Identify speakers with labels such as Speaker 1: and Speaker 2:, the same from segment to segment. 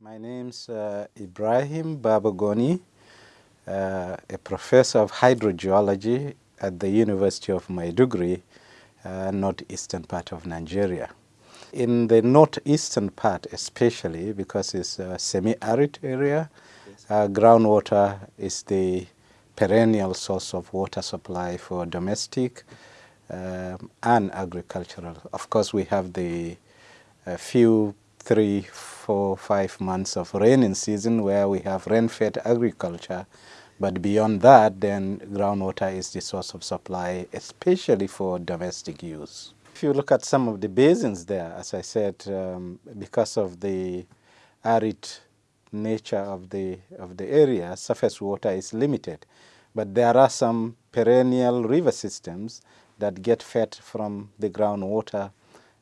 Speaker 1: My name's uh, Ibrahim Baba Goni, uh, a professor of hydrogeology at the University of Maiduguri, uh, northeastern part of Nigeria. In the northeastern part especially, because it's a semi-arid area, uh, groundwater is the perennial source of water supply for domestic um, and agricultural. Of course, we have the few, three, four, five months of rainy season where we have rain-fed agriculture, but beyond that, then groundwater is the source of supply, especially for domestic use. If you look at some of the basins there, as I said, um, because of the arid nature of the, of the area, surface water is limited. But there are some perennial river systems that get fed from the groundwater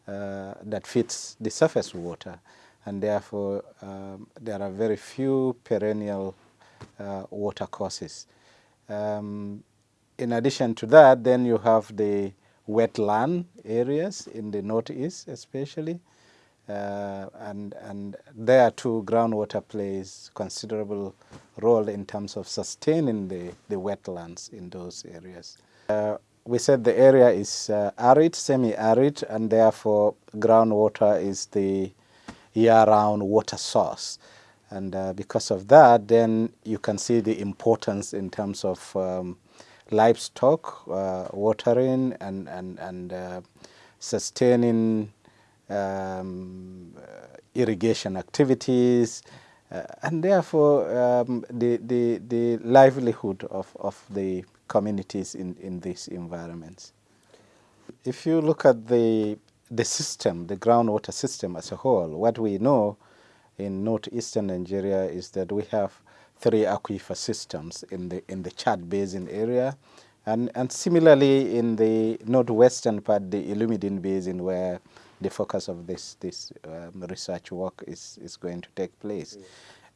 Speaker 1: uh, that feeds the surface water. And therefore, um, there are very few perennial uh, water courses. Um, in addition to that, then you have the wetland areas in the northeast especially. Uh, and, and there too groundwater plays considerable role in terms of sustaining the, the wetlands in those areas. Uh, we said the area is uh, arid, semi-arid, and therefore groundwater is the year-round water source. And uh, because of that, then you can see the importance in terms of um, livestock, uh, watering, and, and, and uh, sustaining um, irrigation activities, uh, and therefore um, the, the, the livelihood of, of the communities in, in these environments. If you look at the, the system, the groundwater system as a whole, what we know in northeastern Nigeria is that we have three aquifer systems in the, in the Chad Basin area, and, and similarly in the northwestern part, the Iullemmeden Basin, where the focus of this, this um, research work is, is going to take place.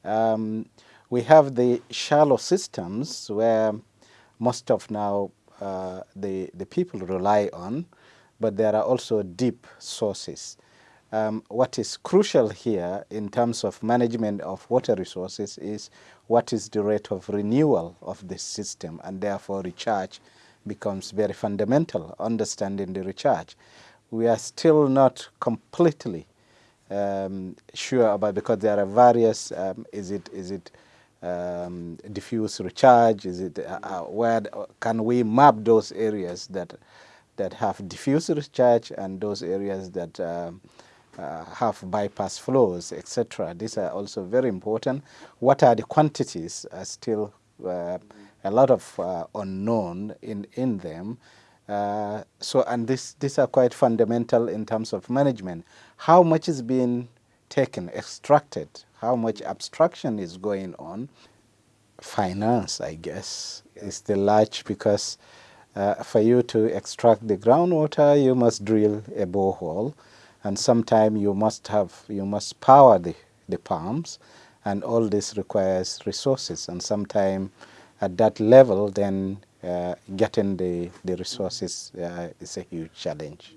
Speaker 1: Um, we have the shallow systems where most of now uh, the, the people rely on, but there are also deep sources. Um, what is crucial here in terms of management of water resources is what is the rate of renewal of the system and therefore recharge becomes very fundamental, understanding the recharge. We are still not completely um, sure about because there are various, um, is it, is it um, diffuse recharge? Is it uh, uh, where can we map those areas that that have diffuse recharge and those areas that um, uh, have bypass flows, etc. These are also very important. What are the quantities? Are still uh, a lot of uh, unknown in in them. Uh, so, and this these are quite fundamental in terms of management. How much is being taken, extracted how much abstraction is going on. Finance, I guess, is the large because uh, for you to extract the groundwater, you must drill a borehole, and sometime you must have you must power the the pumps, and all this requires resources, and sometime at that level, then uh, getting the the resources uh, is a huge challenge.